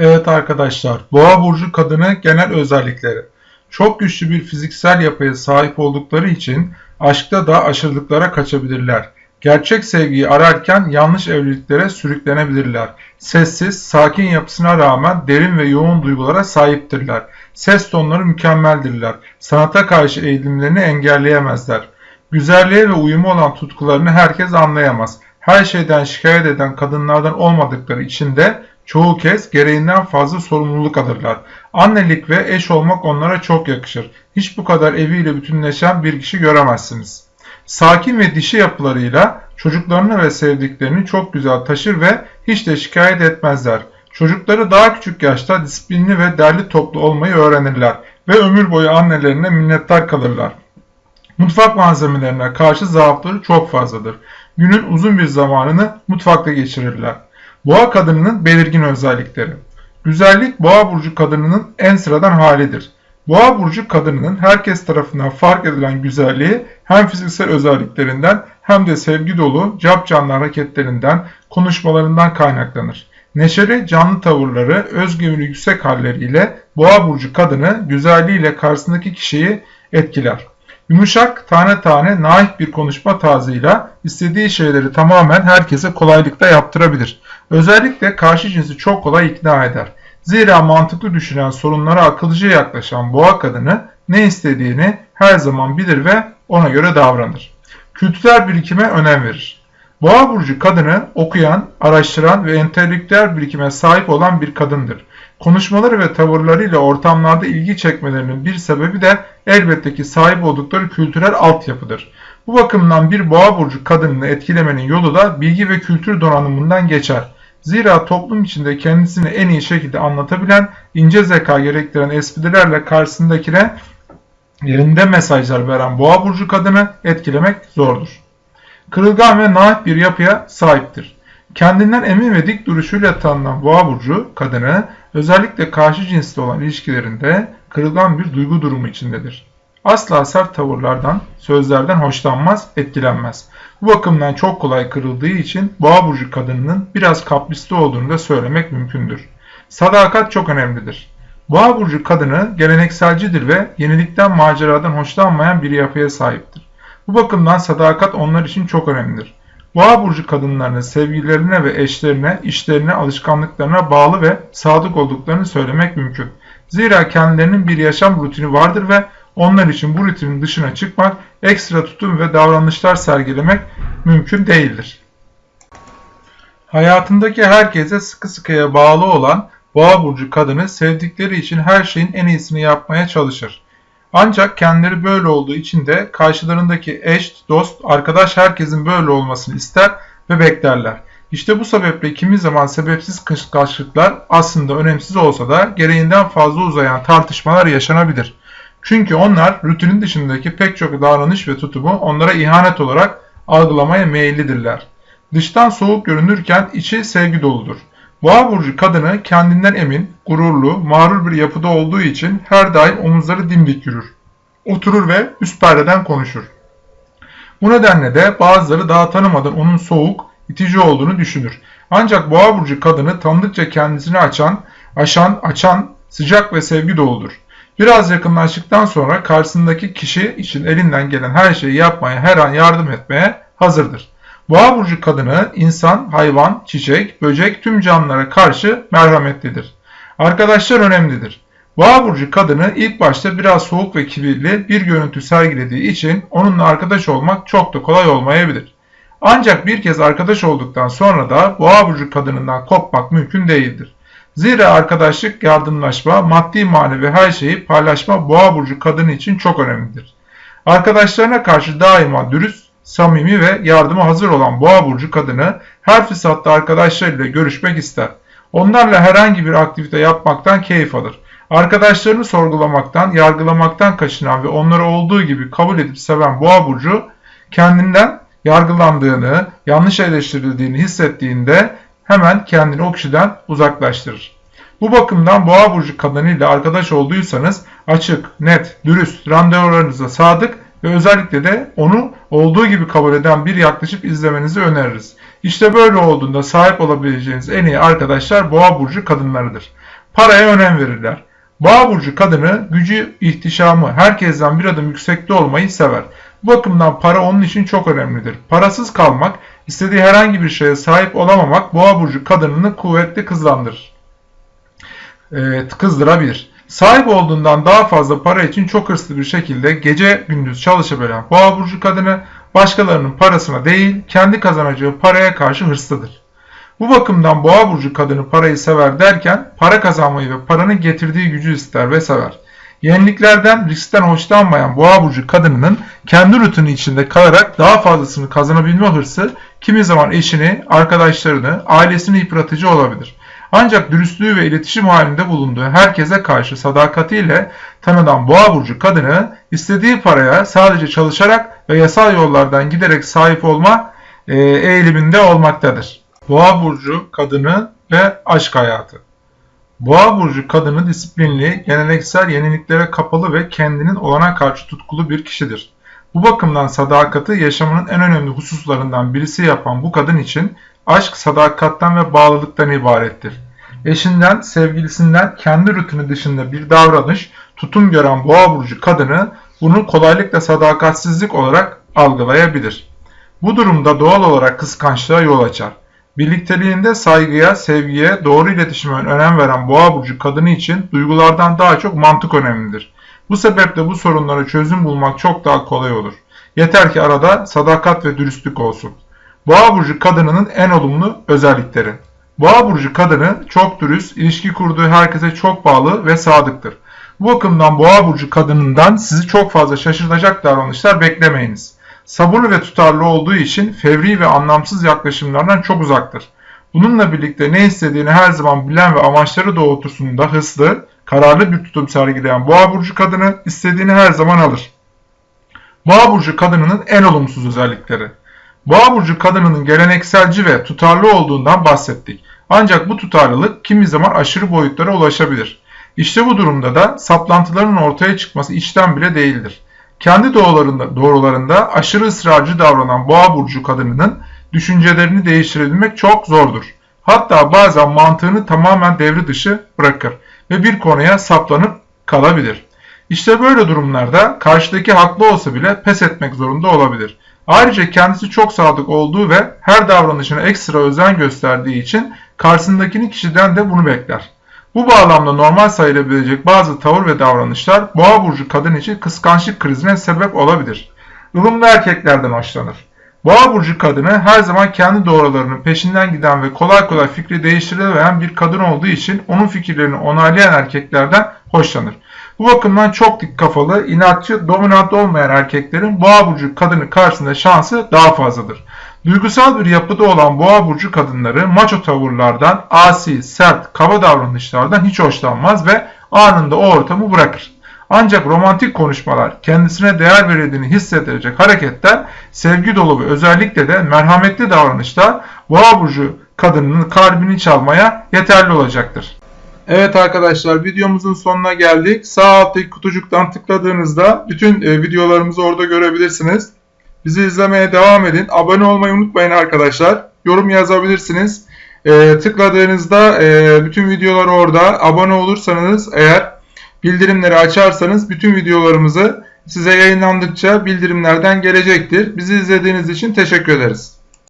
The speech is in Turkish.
Evet arkadaşlar, Boğa burcu kadını genel özellikleri. Çok güçlü bir fiziksel yapıya sahip oldukları için aşkta da aşırılıklara kaçabilirler. Gerçek sevgiyi ararken yanlış evliliklere sürüklenebilirler. Sessiz, sakin yapısına rağmen derin ve yoğun duygulara sahiptirler. Ses tonları mükemmeldirler. Sanata karşı eğilimlerini engelleyemezler. Güzelliğe ve uyumu olan tutkularını herkes anlayamaz. Her şeyden şikayet eden kadınlardan olmadıkları için de çoğu kez gereğinden fazla sorumluluk alırlar. Annelik ve eş olmak onlara çok yakışır. Hiç bu kadar eviyle bütünleşen bir kişi göremezsiniz. Sakin ve dişi yapılarıyla çocuklarını ve sevdiklerini çok güzel taşır ve hiç de şikayet etmezler. Çocukları daha küçük yaşta disiplinli ve derli toplu olmayı öğrenirler ve ömür boyu annelerine minnettar kalırlar. Mutfak malzemelerine karşı zaafları çok fazladır. Günün uzun bir zamanını mutfakta geçirirler. Boğa kadınının belirgin özellikleri. Güzellik boğa burcu kadınının en sıradan halidir. Boğa burcu kadınının herkes tarafından fark edilen güzelliği hem fiziksel özelliklerinden hem de sevgi dolu, cap canlı hareketlerinden, konuşmalarından kaynaklanır. Neşeli, canlı tavırları, özgüveni yüksek halleriyle boğa burcu kadını güzelliğiyle karşısındaki kişiyi etkiler. Yumuşak, tane tane, naif bir konuşma tarzıyla istediği şeyleri tamamen herkese kolaylıkla yaptırabilir. Özellikle karşı cinsi çok kolay ikna eder. Zira mantıklı düşünen sorunlara akılcı yaklaşan boğa kadını ne istediğini her zaman bilir ve ona göre davranır. Kültürel birikime önem verir. Boğa burcu kadını okuyan, araştıran ve entelektüel birikime sahip olan bir kadındır. Konuşmaları ve tavırlarıyla ortamlarda ilgi çekmelerinin bir sebebi de elbette ki sahip oldukları kültürel altyapıdır. Bu bakımdan bir boğa burcu kadınını etkilemenin yolu da bilgi ve kültür donanımından geçer. Zira toplum içinde kendisini en iyi şekilde anlatabilen, ince zeka gerektiren esprilerle karşısındakine yerinde mesajlar veren boğa burcu kadını etkilemek zordur. Kırılgan ve naif bir yapıya sahiptir. Kendinden emin ve dik duruşuyla tanınan boğa burcu kadını özellikle karşı cinsle olan ilişkilerinde kırılgan bir duygu durumu içindedir. Asla sert tavırlardan, sözlerden hoşlanmaz, etkilenmez. Bu bakımdan çok kolay kırıldığı için boğa burcu kadınının biraz kaprisli olduğunu da söylemek mümkündür. Sadakat çok önemlidir. Boğa burcu kadını gelenekselcidir ve yenilikten maceradan hoşlanmayan bir yapıya sahiptir. Bu bakımdan sadakat onlar için çok önemlidir. Boğa burcu kadınlarının sevgililerine ve eşlerine, işlerine, alışkanlıklarına bağlı ve sadık olduklarını söylemek mümkün. Zira kendilerinin bir yaşam rutini vardır ve onlar için bu rutinin dışına çıkmak, ekstra tutum ve davranışlar sergilemek mümkün değildir. Hayatındaki herkese sıkı sıkıya bağlı olan Boğa burcu kadını sevdikleri için her şeyin en iyisini yapmaya çalışır. Ancak kendileri böyle olduğu için de karşılarındaki eş, dost, arkadaş herkesin böyle olmasını ister ve beklerler. İşte bu sebeple kimi zaman sebepsiz kıskançlıklar aslında önemsiz olsa da gereğinden fazla uzayan tartışmalar yaşanabilir. Çünkü onlar rutinin dışındaki pek çok davranış ve tutumu onlara ihanet olarak algılamaya meyillidirler. Dıştan soğuk görünürken içi sevgi doludur. Boğa burcu kadını kendinden emin, gururlu, mağrur bir yapıda olduğu için her daim omuzları dimdik yürür. Oturur ve üst perdeden konuşur. Bu nedenle de bazıları daha tanımadan onun soğuk, itici olduğunu düşünür. Ancak boğa burcu kadını tanıdıkça kendisini açan, aşan, açan, sıcak ve sevgi doludur. Biraz yakınlaştıktan sonra karşısındaki kişi için elinden gelen her şeyi yapmaya, her an yardım etmeye hazırdır. Boğa burcu kadını insan, hayvan, çiçek, böcek tüm canlılara karşı merhametlidir. Arkadaşlar önemlidir. Boğa burcu kadını ilk başta biraz soğuk ve kibirli bir görüntü sergilediği için onunla arkadaş olmak çok da kolay olmayabilir. Ancak bir kez arkadaş olduktan sonra da boğa burcu kadınından kopmak mümkün değildir. Zira arkadaşlık, yardımlaşma, maddi manevi her şeyi paylaşma boğa burcu kadını için çok önemlidir. Arkadaşlarına karşı daima dürüst, samimi ve yardıma hazır olan boğa burcu kadını her fırsatta arkadaşlarıyla görüşmek ister. Onlarla herhangi bir aktivite yapmaktan keyif alır. Arkadaşlarını sorgulamaktan, yargılamaktan kaçınan ve onları olduğu gibi kabul edip seven boğa burcu kendinden yargılandığını, yanlış eleştirildiğini hissettiğinde hemen kendini o kişiden uzaklaştırır. Bu bakımdan boğa burcu kadınıyla arkadaş olduysanız açık, net, dürüst, randevularınıza sadık ve özellikle de onu olduğu gibi kabul eden bir yaklaşıp izlemenizi öneririz. İşte böyle olduğunda sahip olabileceğiniz en iyi arkadaşlar boğa burcu kadınlarıdır. Paraya önem verirler. Boğa burcu kadını gücü, ihtişamı, herkesten bir adım yüksekte olmayı sever. Bu bakımdan para onun için çok önemlidir. Parasız kalmak, istediği herhangi bir şeye sahip olamamak boğa burcu kadınını kuvvetli kızlandırır. Evet, kızdırabilir. Sahip olduğundan daha fazla para için çok hırslı bir şekilde gece gündüz çalışabilen boğa burcu kadını başkalarının parasına değil kendi kazanacağı paraya karşı hırslıdır. Bu bakımdan boğa burcu kadını parayı sever derken para kazanmayı ve paranın getirdiği gücü ister ve sever. Yeniliklerden, riskten hoşlanmayan boğa burcu kadınının kendi rutini içinde kalarak daha fazlasını kazanabilme hırsı kimi zaman eşini, arkadaşlarını, ailesini yıpratıcı olabilir. Ancak dürüstlüğü ve iletişim halinde bulunduğu herkese karşı sadakatiyle tanınan boğa burcu kadını istediği paraya sadece çalışarak ve yasal yollardan giderek sahip olma e, eğiliminde olmaktadır. Boğa burcu kadını ve aşk hayatı. Boğa burcu kadını disiplinli, geleneksel yeniliklere kapalı ve kendinin olana karşı tutkulu bir kişidir. Bu bakımdan sadakati yaşamının en önemli hususlarından birisi yapan bu kadın için aşk sadakattan ve bağlılıktan ibarettir. Eşinden, sevgilisinden kendi rutini dışında bir davranış, tutum gören boğa burcu kadını bunu kolaylıkla sadakatsizlik olarak algılayabilir. Bu durumda doğal olarak kıskançlığa yol açar. Birlikteliğinde saygıya, sevgiye, doğru iletişime önem veren boğa burcu kadını için duygulardan daha çok mantık önemlidir. Bu sebeple bu sorunlara çözüm bulmak çok daha kolay olur. Yeter ki arada sadakat ve dürüstlük olsun. Boğa burcu kadınının en olumlu özellikleri. Boğa burcu kadını çok dürüst, ilişki kurduğu herkese çok bağlı ve sadıktır. Bu bakımdan boğa burcu kadınından sizi çok fazla şaşırtacak davranışlar beklemeyiniz. Sabırlı ve tutarlı olduğu için fevri ve anlamsız yaklaşımlardan çok uzaktır. Bununla birlikte ne istediğini her zaman bilen ve amaçları doğrultusunda hızlı, kararlı bir tutum sergileyen boğa burcu kadını istediğini her zaman alır. Boğa burcu kadınının en olumsuz özellikleri. Boğa burcu kadınının gelenekselci ve tutarlı olduğundan bahsettik. Ancak bu tutarlılık kimi zaman aşırı boyutlara ulaşabilir. İşte bu durumda da saplantıların ortaya çıkması içten bile değildir. Kendi doğrularında, doğrularında aşırı ısrarcı davranan boğa burcu kadınının düşüncelerini değiştirebilmek çok zordur. Hatta bazen mantığını tamamen devre dışı bırakır ve bir konuya saplanıp kalabilir. İşte böyle durumlarda karşıdaki haklı olsa bile pes etmek zorunda olabilir. Ayrıca kendisi çok sadık olduğu ve her davranışına ekstra özen gösterdiği için karşısındakini kişiden de bunu bekler. Bu bağlamda normal sayılabilecek bazı tavır ve davranışlar boğa burcu kadın için kıskançlık krizine sebep olabilir. Ilımlı erkeklerden hoşlanır. Boğa burcu kadını her zaman kendi doğrularının peşinden giden ve kolay kolay fikri değiştirilemeyen bir kadın olduğu için onun fikirlerini onaylayan erkeklerden hoşlanır. Bu bakımdan çok dik kafalı, inatçı, dominant olmayan erkeklerin boğa burcu kadını karşısında şansı daha fazladır. Duygusal bir yapıda olan boğa burcu kadınları maço tavırlardan, asi, sert, kaba davranışlardan hiç hoşlanmaz ve anında o ortamı bırakır. Ancak romantik konuşmalar, kendisine değer verildiğini hissettirecek hareketler, sevgi dolu ve özellikle de merhametli davranışlar boğa burcu kadınının kalbini çalmaya yeterli olacaktır. Evet arkadaşlar videomuzun sonuna geldik. Sağ alttaki kutucuktan tıkladığınızda bütün e, videolarımızı orada görebilirsiniz. Bizi izlemeye devam edin. Abone olmayı unutmayın arkadaşlar. Yorum yazabilirsiniz. E, tıkladığınızda e, bütün videolar orada. Abone olursanız eğer bildirimleri açarsanız bütün videolarımızı size yayınlandıkça bildirimlerden gelecektir. Bizi izlediğiniz için teşekkür ederiz.